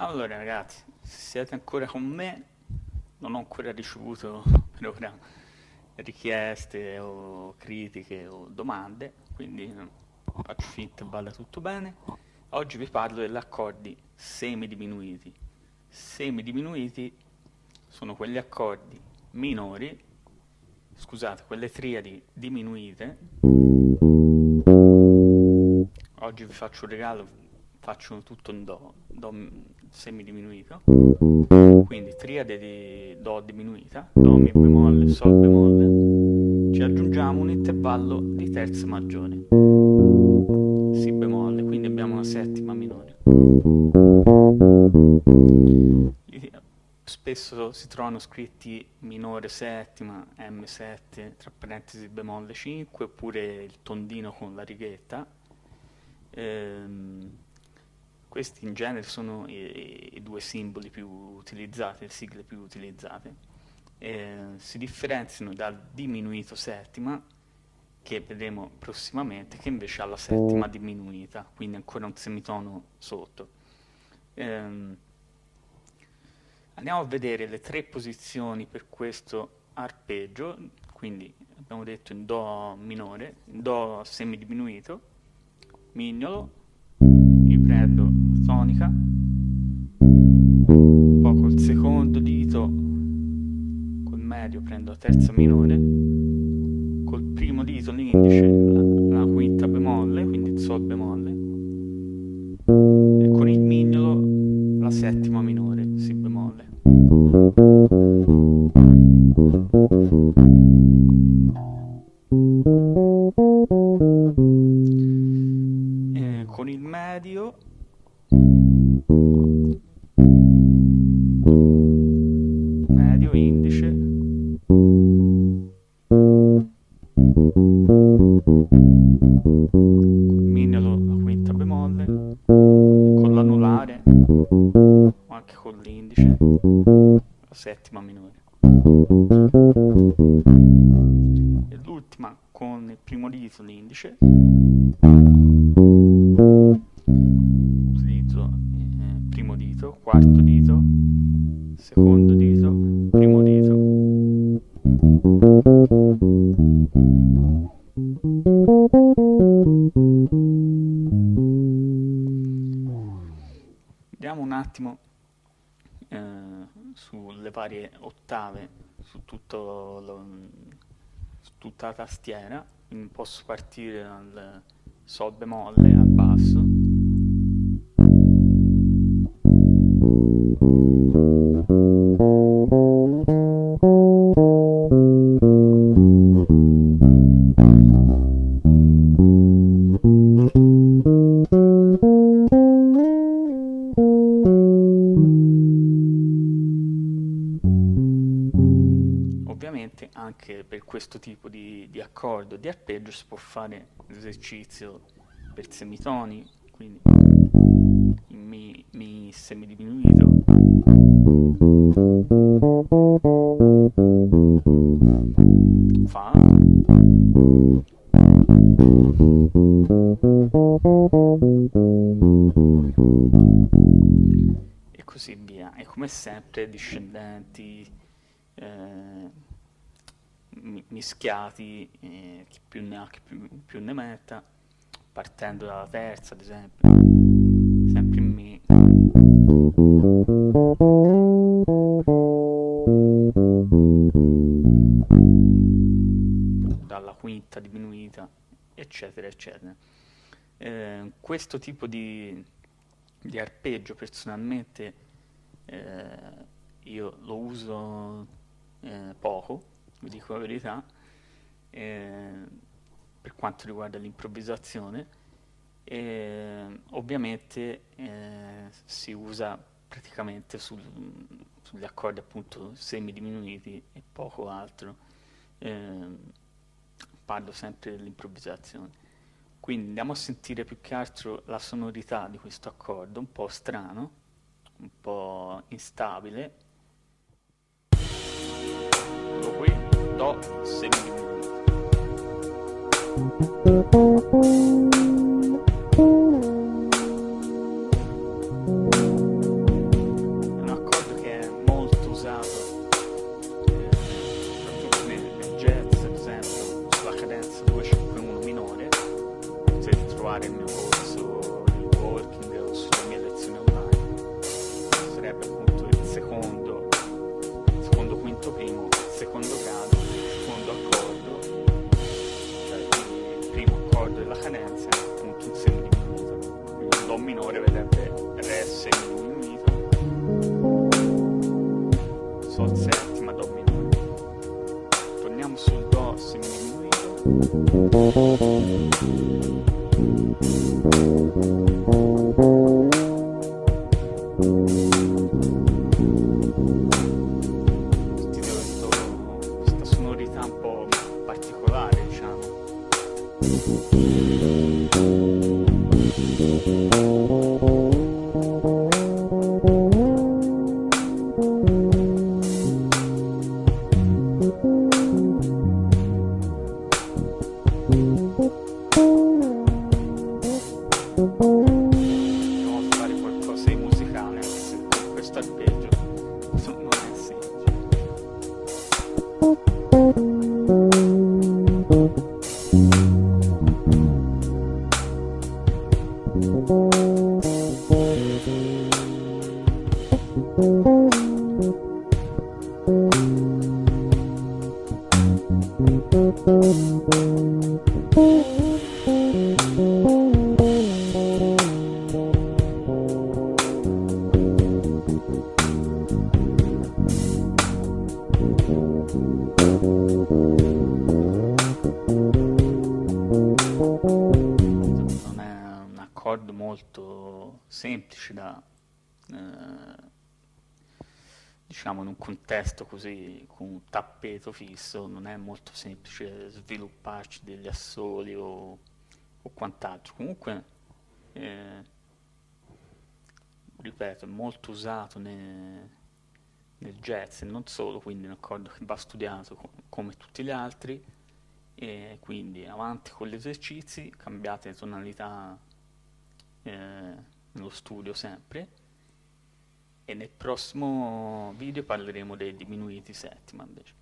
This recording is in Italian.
Allora ragazzi, se siete ancora con me, non ho ancora ricevuto per ora richieste o critiche o domande, quindi faccio finta vada tutto bene. Oggi vi parlo degli accordi semidiminuiti. Semidiminuiti sono quegli accordi minori, scusate, quelle triadi diminuite. Oggi vi faccio un regalo faccio tutto in Do, Do semidiminuito, quindi triade di Do diminuita, Do, Mi bemolle, Sol bemolle, ci aggiungiamo un intervallo di terza maggiore, Si bemolle, quindi abbiamo una settima minore. Spesso si trovano scritti minore settima, M7, tra parentesi bemolle 5, oppure il tondino con la righetta. Ehm, questi in genere sono i, i due simboli più utilizzati, le sigle più utilizzate. Eh, si differenziano dal diminuito settima, che vedremo prossimamente, che invece ha la settima diminuita, quindi ancora un semitono sotto. Eh, andiamo a vedere le tre posizioni per questo arpeggio, quindi abbiamo detto in Do minore, in Do semidiminuito, mignolo, prendo tonica, poi col secondo dito, col medio prendo terza minore, col primo dito l'indice la, la quinta bemolle, quindi il sol bemolle, e con il mignolo la settima minore, si bemolle. Medio indice. Mignolo la quinta bemolle. Con l'anulare o anche con l'indice la settima minore. E l'ultima con il primo dito l'indice Vediamo un attimo eh, sulle varie ottave, su, lo, su tutta la tastiera, posso partire dal Sol bemolle al basso, Ovviamente anche per questo tipo di, di accordo, di arpeggio, si può fare l'esercizio per semitoni, quindi in Mi, mi semidiminuito. Fa. E così via. E come sempre discendenti. Eh, mischiati, eh, chi più ne ha, chi più, più, ne metta, partendo dalla terza ad esempio, sempre in Mi. Dalla quinta diminuita, eccetera, eccetera. Eh, questo tipo di, di arpeggio personalmente eh, io lo uso eh, poco vi dico la verità, eh, per quanto riguarda l'improvvisazione. E, ovviamente eh, si usa praticamente sul, sugli accordi appunto semidiminuiti e poco altro. Eh, parlo sempre dell'improvvisazione. Quindi andiamo a sentire più che altro la sonorità di questo accordo, un po' strano, un po' instabile. dot symbol. Do minore vedete Re settimo diminuito Sol settima Do minore. Torniamo sul Do seminuito Molto semplice da, eh, diciamo, in un contesto così, con un tappeto fisso, non è molto semplice svilupparci degli assoli o, o quant'altro. Comunque, eh, ripeto, è molto usato ne- nel jazz e non solo, quindi è un accordo che va studiato co- come tutti gli altri e quindi avanti con gli esercizi, cambiate tonalità eh, nello studio sempre e nel prossimo video parleremo dei diminuiti settima invece.